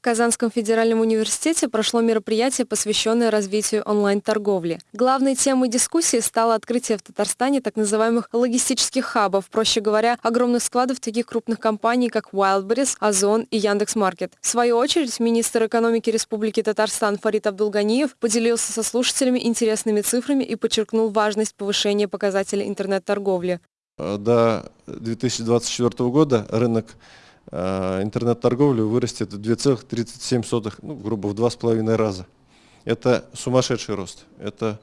В Казанском федеральном университете прошло мероприятие, посвященное развитию онлайн-торговли. Главной темой дискуссии стало открытие в Татарстане так называемых логистических хабов, проще говоря, огромных складов таких крупных компаний, как Wildberries, Озон и Яндекс.Маркет. В свою очередь, министр экономики Республики Татарстан Фарид Абдулганиев поделился со слушателями интересными цифрами и подчеркнул важность повышения показателей интернет-торговли. До 2024 года рынок Э, интернет-торговли вырастет в 2,37, ну, грубо в 2,5 раза. Это сумасшедший рост. Это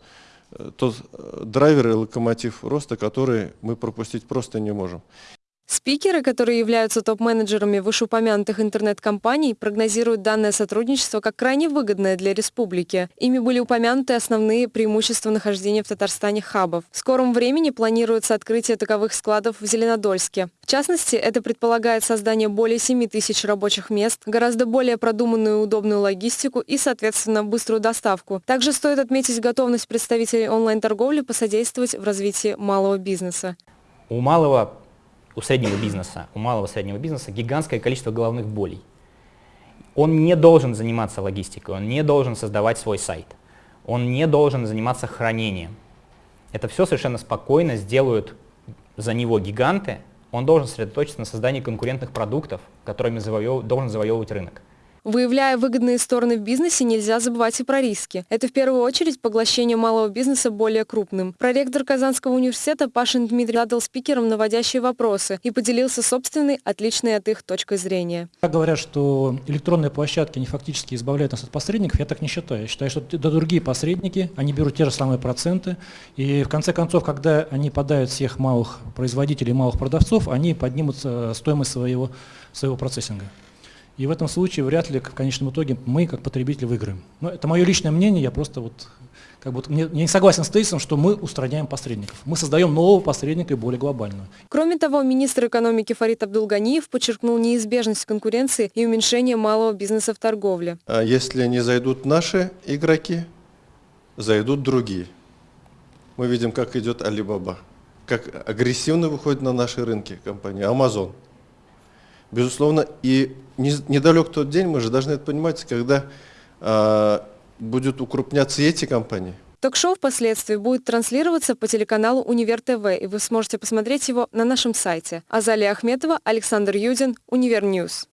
э, тот э, драйвер и локомотив роста, который мы пропустить просто не можем. Спикеры, которые являются топ-менеджерами вышеупомянутых интернет-компаний, прогнозируют данное сотрудничество как крайне выгодное для республики. Ими были упомянуты основные преимущества нахождения в Татарстане хабов. В скором времени планируется открытие таковых складов в Зеленодольске. В частности, это предполагает создание более 7 тысяч рабочих мест, гораздо более продуманную и удобную логистику и, соответственно, быструю доставку. Также стоит отметить готовность представителей онлайн-торговли посодействовать в развитии малого бизнеса. У малого у среднего бизнеса, у малого среднего бизнеса гигантское количество головных болей. Он не должен заниматься логистикой, он не должен создавать свой сайт, он не должен заниматься хранением. Это все совершенно спокойно сделают за него гиганты, он должен сосредоточиться на создании конкурентных продуктов, которыми завоев... должен завоевывать рынок. Выявляя выгодные стороны в бизнесе, нельзя забывать и про риски. Это в первую очередь поглощение малого бизнеса более крупным. Проректор Казанского университета Пашин Дмитрий задал спикерам наводящие вопросы и поделился собственной, отличной от их точкой зрения. Говорят, что электронные площадки, они фактически избавляют нас от посредников, я так не считаю. Я считаю, что это другие посредники, они берут те же самые проценты, и в конце концов, когда они подают всех малых производителей, малых продавцов, они поднимут э, стоимость своего, своего процессинга. И в этом случае вряд ли в конечном итоге мы, как потребители, выиграем. Но это мое личное мнение, я просто вот как бы не, не согласен с тезисом, что мы устраняем посредников. Мы создаем нового посредника и более глобального. Кроме того, министр экономики Фарид Абдулганиев подчеркнул неизбежность конкуренции и уменьшение малого бизнеса в торговле. А если не зайдут наши игроки, зайдут другие. Мы видим, как идет Алибаба, как агрессивно выходит на наши рынки компания Amazon. Безусловно, и недалек тот день, мы же должны это понимать, когда э, будут укрупняться эти компании. Ток-шоу впоследствии будет транслироваться по телеканалу Универ ТВ, и вы сможете посмотреть его на нашем сайте. Азалия Ахметова, Александр Юдин, Универ News.